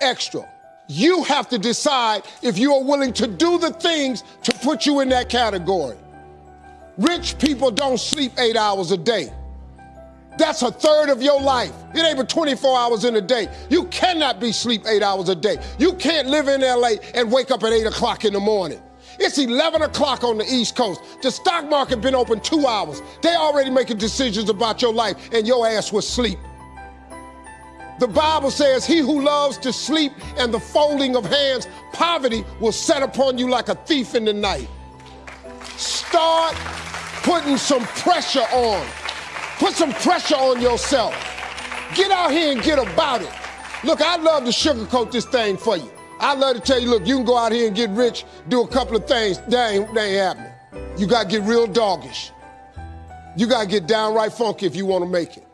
extra. You have to decide if you are willing to do the things to put you in that category. Rich people don't sleep eight hours a day. That's a third of your life. It ain't but 24 hours in a day. You cannot be sleep eight hours a day. You can't live in LA and wake up at eight o'clock in the morning. It's 11 o'clock on the East Coast. The stock market been open two hours. They already making decisions about your life and your ass was sleep. The Bible says, he who loves to sleep and the folding of hands, poverty will set upon you like a thief in the night. Start putting some pressure on. Put some pressure on yourself. Get out here and get about it. Look, I'd love to sugarcoat this thing for you. I'd love to tell you, look, you can go out here and get rich, do a couple of things. That ain't, that ain't happening. You got to get real doggish. You got to get downright funky if you want to make it.